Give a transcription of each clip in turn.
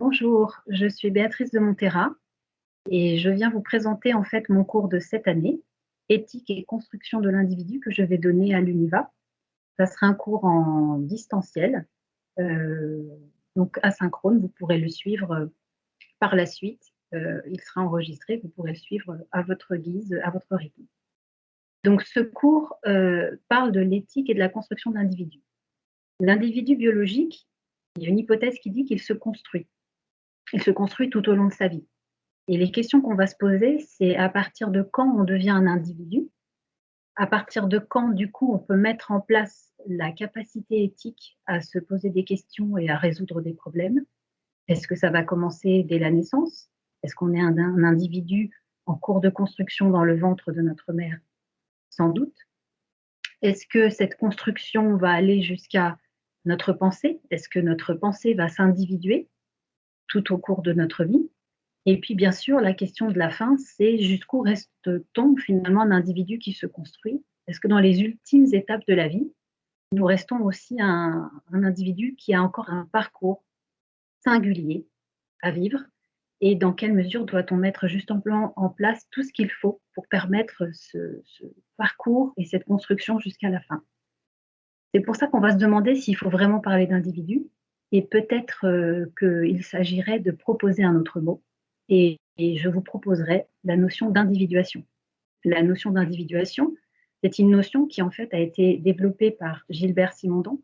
Bonjour, je suis Béatrice de Montera et je viens vous présenter en fait mon cours de cette année, Éthique et construction de l'individu que je vais donner à l'UNIVA. Ça sera un cours en distanciel, euh, donc asynchrone, vous pourrez le suivre euh, par la suite. Euh, il sera enregistré, vous pourrez le suivre à votre guise, à votre rythme. Donc ce cours parle de l'éthique et de la construction de l'individu. L'individu biologique, il y a une hypothèse qui dit qu'il se construit. Il se construit tout au long de sa vie. Et les questions qu'on va se poser, c'est à partir de quand on devient un individu, à partir de quand, du coup, on peut mettre en place la capacité éthique à se poser des questions et à résoudre des problèmes? Est-ce que ça va commencer dès la naissance? Est-ce qu'on est un, un, individu en cours de construction dans le ventre de notre mère? Sans doute. Est-ce que cette construction va aller jusqu'à notre pensée? Est-ce que notre pensée va s'individuer? Tout au cours de notre vie. Et puis, bien sûr, la question de la fin, c'est jusqu'où reste-t-on finalement un individu qui se construit? Est-ce que dans les ultimes étapes de la vie, nous restons aussi un, individu qui a encore un parcours singulier à vivre? Et dans quelle mesure doit-on mettre justement en place tout ce qu'il faut pour permettre ce parcours et cette construction jusqu'à la fin? C'est pour ça qu'on va se demander s'il faut vraiment parler d'individu et peut-être euh, qu'il s'agirait de proposer un autre mot. Et, je vous proposerai la notion d'individuation. La notion d'individuation, c'est une notion qui en fait a été développée par Gilbert Simondon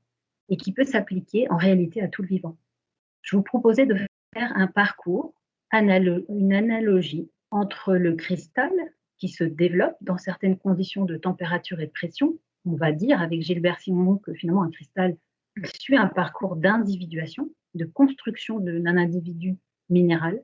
et qui peut s'appliquer en réalité à tout le vivant. Je vous proposais de faire un parcours, une analogie entre le cristal qui se développe dans certaines conditions de température et de pression on va dire avec Gilbert Simon que finalement un cristal suit un parcours d'individuation, de construction d'un individu minéral.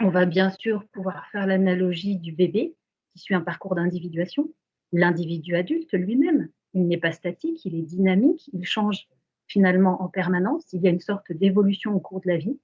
On va bien sûr pouvoir faire l'analogie du bébé qui suit un parcours d'individuation. L'individu adulte lui-même, il n'est pas statique, il est dynamique, il change finalement en permanence. Il y a une sorte d'évolution au cours de la vie,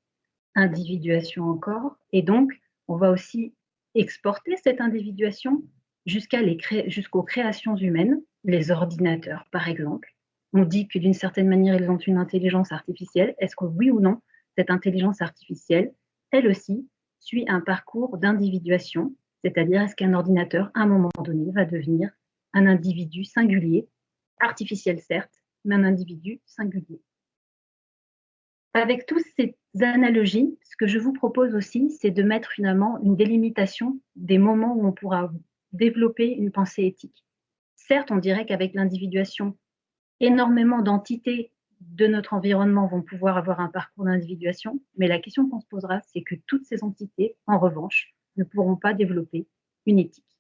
individuation encore. Et donc, on va aussi exporter cette individuation jusqu'aux créations humaines les ordinateurs, par exemple. On dit que d'une certaine manière, ils ont une intelligence artificielle. Est-ce que oui ou non, cette intelligence artificielle, elle aussi, suit un parcours d'individuation? C'est-à-dire, est-ce qu'un ordinateur, à un moment donné, va devenir un individu singulier, artificiel certes, mais un individu singulier Avec toutes ces analogies, ce que je vous propose aussi, c'est de mettre finalement une délimitation des moments où on pourra développer une pensée éthique. Certes, on dirait qu'avec l'individuation, énormément d'entités de notre environnement vont pouvoir avoir un parcours d'individuation, mais la question qu'on se posera, c'est que toutes ces entités, en revanche, ne pourront pas développer une éthique.